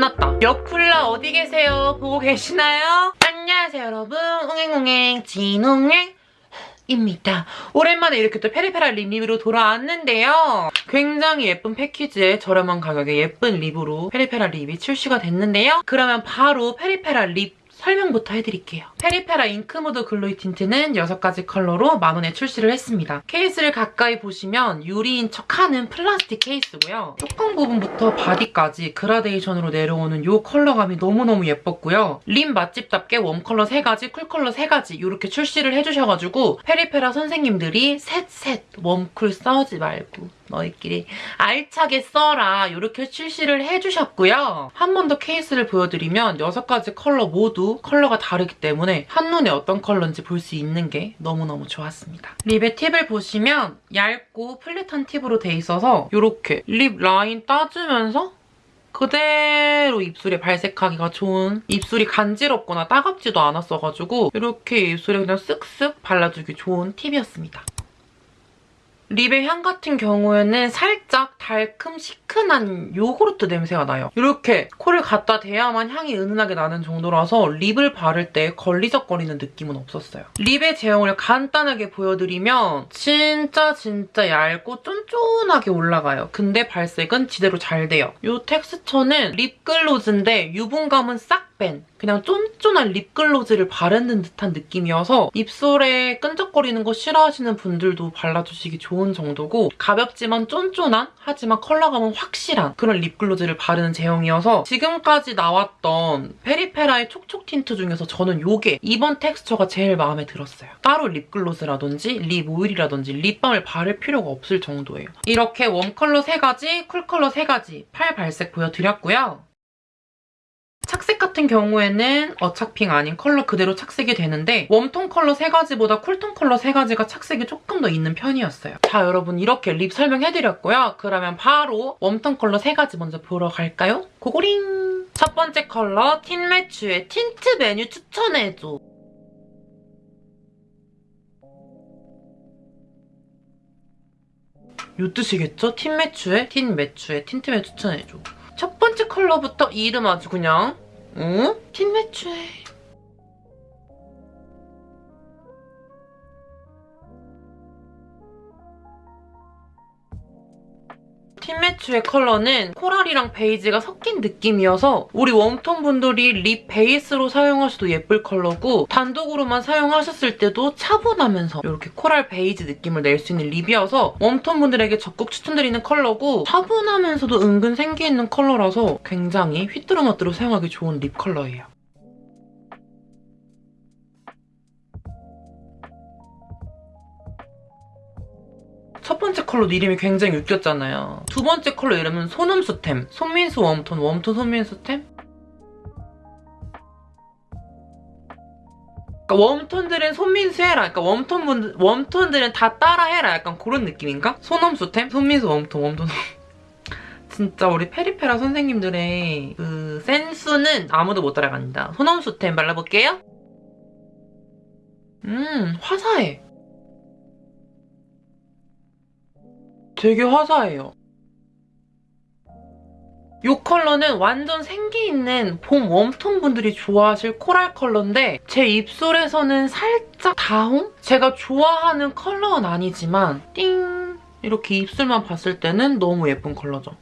끝났다. 여쿨라 어디 계세요? 보고 계시나요? 안녕하세요 여러분. 옹행옹행 진옹행 입니다. 오랜만에 이렇게 또 페리페라 lip 리뷰로 돌아왔는데요. 굉장히 예쁜 패키지에 저렴한 가격에 예쁜 lip으로 페리페라 lip이 출시가 됐는데요. 그러면 바로 페리페라 lip 설명부터 해드릴게요. 페리페라 Ink Mood Glowy Tint는 6가지 컬러로 만원에 출시를 했습니다. 케이스를 가까이 보시면 유리인 척하는 플라스틱 케이스고요. 뚜껑 부분부터 바디까지 그라데이션으로 내려오는 이 컬러감이 너무너무 예뻤고요. lip 맛집답게 warm 컬러 3가지, cool 컬러 3가지 이렇게 출시를 해주셔가지고 페리페라 선생님들이 셋셋 warm cool 싸우지 말고 너희끼리 알차게 써라 이렇게 출시를 해주셨고요. 한 번 더 케이스를 보여드리면 6가지 컬러 모두 컬러가 다르기 때문에 한눈에 어떤 컬러인지 볼 수 있는 게 너무너무 좋았습니다. lip의 팁을 보시면 얇고 flat한 팁으로 돼 있어서 이렇게 lip 라인 따주면서 그대로 입술에 발색하기가 좋은 입술이 간지럽거나 따갑지도 않았어가지고 이렇게 입술에 그냥 쓱쓱 발라주기 좋은 팁이었습니다. lip의 향 같은 경우에는 살짝 달큼 시큰한 요구르트 냄새가 나요. 이렇게 코를 갖다 대야만 향이 은은하게 나는 정도라서 lip을 바를 때 걸리적거리는 느낌은 없었어요. lip의 제형을 간단하게 보여드리면 진짜 진짜 얇고 쫀쫀하게 올라가요. 근데 발색은 지대로 잘 돼요. 이 텍스처는 립글로즈인데 유분감은 싹 뺀 그냥 쫀쫀한 립글로즈를 바르는 듯한 느낌이어서 입술에 끈적거리는 거 싫어하시는 분들도 발라주시기 좋은 정도고 가볍지만 쫀쫀한 하지만 컬러감은 확실한 그런 립글로즈를 바르는 제형이어서 지금까지 나왔던 페리페라의 촉촉 틴트 중에서 저는 이게 이번 텍스처가 제일 마음에 들었어요. 따로 립글로즈라든지 lip oil이라든지 립밤을 바를 필요가 없을 정도예요. 이렇게 warm 컬러 3가지, cool 컬러 3가지 팔 발색 보여드렸고요. 착색 같은 경우에는 어착핑 아닌 컬러 그대로 착색이 되는데 warm tone 컬러 3가지보다 cool tone 컬러 3가지가 착색이 조금 더 있는 편이었어요. 자 여러분 이렇게 lip 설명해드렸고요. 그러면 바로 warm tone 컬러 3가지 먼저 보러 갈까요? go go링! 첫 번째 컬러 틴매추의 틴트 메뉴 추천해줘. 요 뜻이겠죠? 틴 매추의 틴매추의 틴트 메뉴 추천해줘. 첫 번째 컬러부터 이름 아주 그냥 응? 틴매추에 틴매추의 컬러는 coral이랑 베이지가 섞인 느낌이어서 우리 warm tone 분들이 lip 베이스로 사용하셔도 예쁠 컬러고 단독으로만 사용하셨을 때도 차분하면서 이렇게 coral 베이지 느낌을 낼 수 있는 lip이어서 warm tone 분들에게 적극 추천드리는 컬러고 차분하면서도 은근 생기 있는 컬러라서 굉장히 휘뚜루마뚜루 사용하기 좋은 lip 컬러예요. 첫 번째 컬러 이름이 굉장히 웃겼잖아요. 두 번째 컬러 이름은 소놈수템. 손민수 웜톤, 웜톤 손민수템? 그러니까 웜톤들은 손민수 해라. 그러니까 warm tone 분 warm tone들은 다 따라 해라. 약간 그런 느낌인가? 소놈수템? 손민수 warm tone, warm tone. 진짜 우리 페리페라 선생님들의 그 센스는 아무도 못 따라간다. 소놈수템 발라볼게요. 음, 화사해. 되게 화사해요. 이 컬러는 완전 생기 있는 봄 warm tone 분들이 좋아하실 coral 컬러인데 제 입술에서는 살짝 다홍? 제가 좋아하는 컬러는 아니지만 띵! 이렇게 입술만 봤을 때는 너무 예쁜 컬러죠.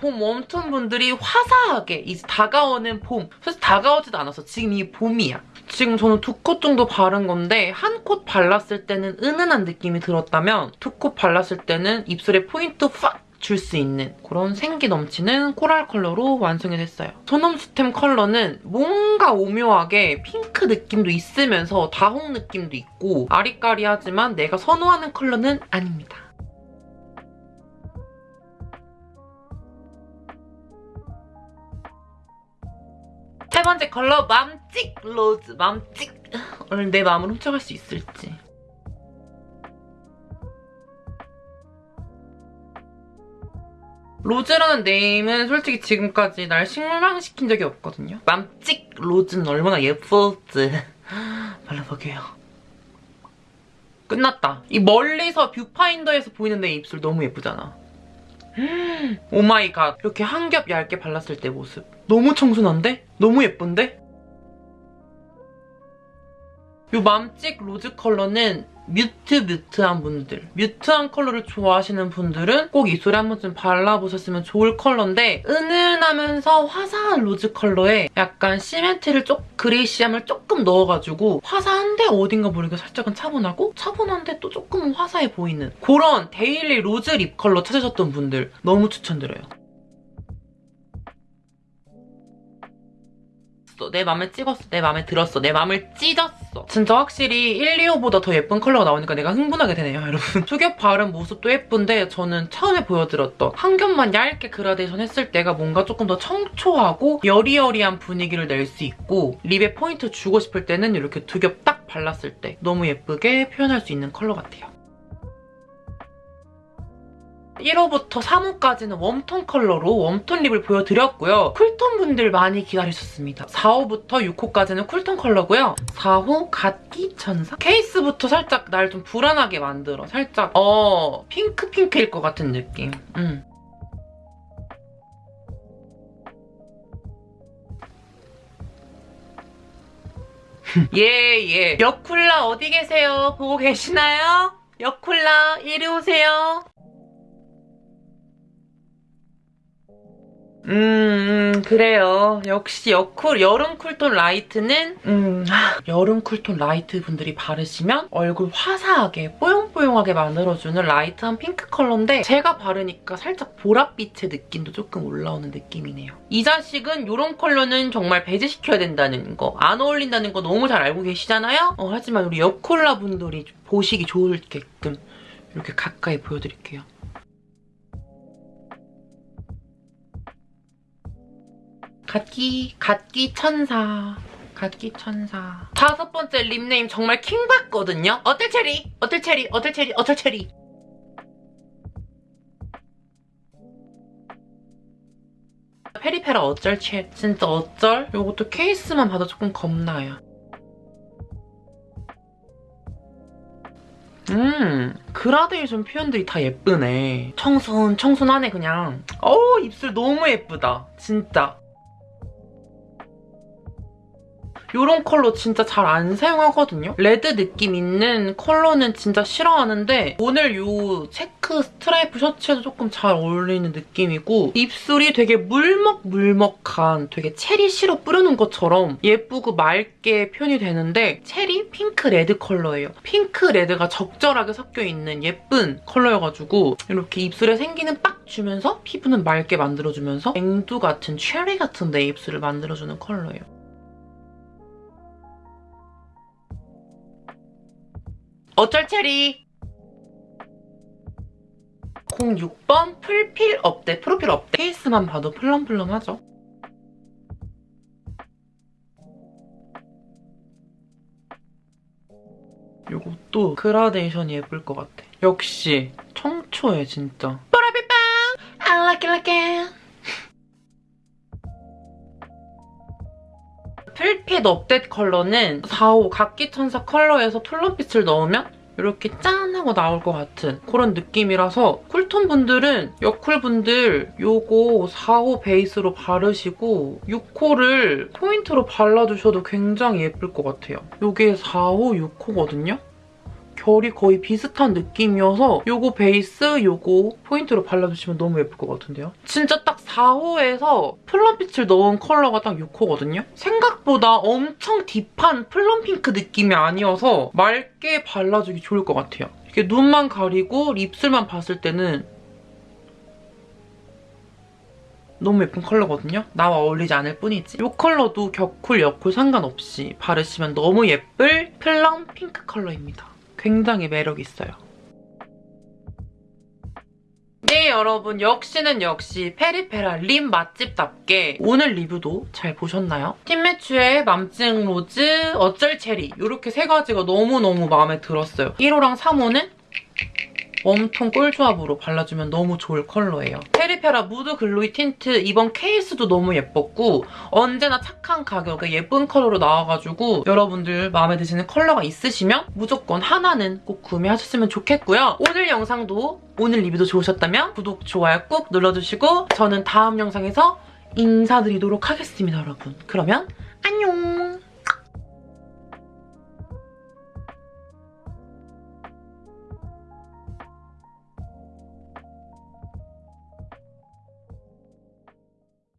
봄 warm tone 분들이 화사하게 이제 다가오는 봄 사실 다가오지도 않아서 지금 이 봄이야. 지금 저는 두 콧 정도 바른 건데 한 콧 발랐을 때는 은은한 느낌이 들었다면 두 콧 발랐을 때는 입술에 포인트 팍 줄 수 있는 그런 생기 넘치는 coral 컬러로 완성이 됐어요. 소놈수템 컬러는 뭔가 오묘하게 핑크 느낌도 있으면서 다홍 느낌도 있고 아리까리하지만 내가 선호하는 컬러는 아닙니다. 세 번째 컬러 맘찍 rose 맘찍. 오늘 내 마음을 훔쳐갈 수 있을지. rose라는 name은 솔직히 지금까지 날 실망시킨 적이 없거든요. 맘찍 rose는 얼마나 예쁠지. 발라볼게요. 끝났다. 이 멀리서 뷰파인더에서 보이는 내 입술 너무 예쁘잖아 oh my god. 이렇게 한 겹 얇게 발랐을 때 모습. 너무 청순한데? 너무 예쁜데? 이 맘찍 rose 컬러는 mute mute한 분들 mute한 컬러를 좋아하시는 분들은 꼭 입술에 한 번쯤 발라보셨으면 좋을 컬러인데 은은하면서 화사한 rose 컬러에 약간 시멘트를 쪽 grayish함을 조금 넣어가지고 화사한데 어딘가 모르게 살짝은 차분하고 차분한데 또 조금 화사해 보이는 그런 daily rose lip 컬러 찾으셨던 분들 너무 추천드려요. 찢었어. 내 맘에 찢었어. 내 맘에 들었어. 내 맘을 찢었어. 진짜 확실히 1, 2호보다 더 예쁜 컬러가 나오니까 내가 흥분하게 되네요, 여러분. two겹 바른 모습도 예쁜데 저는 처음에 보여드렸던 한 겹만 얇게 그라데이션 했을 때가 뭔가 조금 더 청초하고 여리여리한 분위기를 낼 수 있고 lip에 포인트 주고 싶을 때는 이렇게 두 겹 딱 발랐을 때 너무 예쁘게 표현할 수 있는 컬러 같아요. 1호부터 3호까지는 warm톤 컬러로 warm톤 lip을 보여드렸고요. cool톤 분들 많이 기다리셨습니다. 4호부터 6호까지는 cool톤 컬러고요. 4호 갓기 천사? 케이스부터 살짝 날 좀 불안하게 만들어. 살짝 어 핑크핑크일 것 같은 느낌. 음. 예, 예. 여쿨라 어디 계세요? 보고 계시나요? 여쿨라 이리 오세요. 음, 음, 그래요. 역시 여쿨, 여름 cool톤 light는 음, 여름 cool톤 light 분들이 바르시면 얼굴 화사하게 뽀용뽀용하게 만들어주는 light한 핑크 컬러인데 제가 바르니까 살짝 보랏빛의 느낌도 조금 올라오는 느낌이네요. 이 자식은 이런 컬러는 정말 배제시켜야 된다는 거, 안 어울린다는 거 너무 잘 알고 계시잖아요? 어, 하지만 우리 여쿨라 분들이 보시기 좋게끔 이렇게 가까이 보여드릴게요. 갓기, 갓기 천사. 갓기 천사. 다섯 번째 립네임 정말 킹받거든요? 어떨 체리? 어떨 체리? 어떨 체리? 어떨 체리? 페리페라 어쩔 채 진짜 어쩔? 이것도 케이스만 봐도 조금 겁나요. 음 그라데이션 표현들이 다 예쁘네. 청순 청순하네 그냥. 어우 입술 너무 예쁘다. 진짜. 이런 컬러 진짜 잘 안 사용하거든요. 레드 느낌 있는 컬러는 진짜 싫어하는데 오늘 이 체크 스트라이프 셔츠에도 조금 잘 어울리는 느낌이고 입술이 되게 물먹물먹한 되게 체리 시럽 뿌려놓은 것처럼 예쁘고 맑게 표현이 되는데 체리 핑크 레드 컬러예요. 핑크 레드가 적절하게 섞여있는 예쁜 컬러여가지고 이렇게 입술에 생기는 빡 주면서 피부는 맑게 만들어주면서 앵두 같은 체리 같은 내 입술을 만들어주는 컬러예요. 5절 체리 06번 풀필 업데 프로필 업데 케이스만 봐도 플럼플럼하죠? 이것도 그라데이션이 예쁠 것 같아. 역시 청초해 진짜. 뽀라비빵! I like it like it. 필핏 업데이트 컬러는 4호 갓기 천사 컬러에서 plum빛을 넣으면 이렇게 짠 하고 나올 것 같은 그런 느낌이라서 cool톤 분들은 여쿨 분들 요거 4호 베이스로 바르시고 6호를 포인트로 발라주셔도 굉장히 예쁠 것 같아요. 요게 4호, 6호거든요? 결이 거의 비슷한 느낌이어서 요거 베이스, 요거 포인트로 발라주시면 너무 예쁠 것 같은데요? 진짜 딱 4호에서 plum빛을 넣은 컬러가 딱 6호거든요? 생각보다 엄청 deep한 plum 핑크 느낌이 아니어서 맑게 발라주기 좋을 것 같아요. 이렇게 눈만 가리고 입술만 봤을 때는 너무 예쁜 컬러거든요? 나와 어울리지 않을 뿐이지. 이 컬러도 겨쿨, 여쿨 상관없이 바르시면 너무 예쁠 plum 핑크 컬러입니다. 굉장히 매력 있어요. 네 여러분 역시는 역시 페리페라 lip 맛집답게 오늘 리뷰도 잘 보셨나요? 팀매추의 맘찡 로즈, 어쩔 체리 이렇게 세 가지가 너무너무 마음에 들었어요. 1호랑 3호는 warm톤 꿀조합으로 발라주면 너무 좋을 컬러예요. 페리페라 무드 글로이 틴트 이번 케이스도 너무 예뻤고 언제나 착한 가격에 예쁜 컬러로 나와가지고 여러분들 마음에 드시는 컬러가 있으시면 무조건 하나는 꼭 구매하셨으면 좋겠고요. 오늘 영상도 오늘 리뷰도 좋으셨다면 구독, 좋아요 꾹 눌러주시고 저는 다음 영상에서 인사드리도록 하겠습니다, 여러분. 그러면 안녕!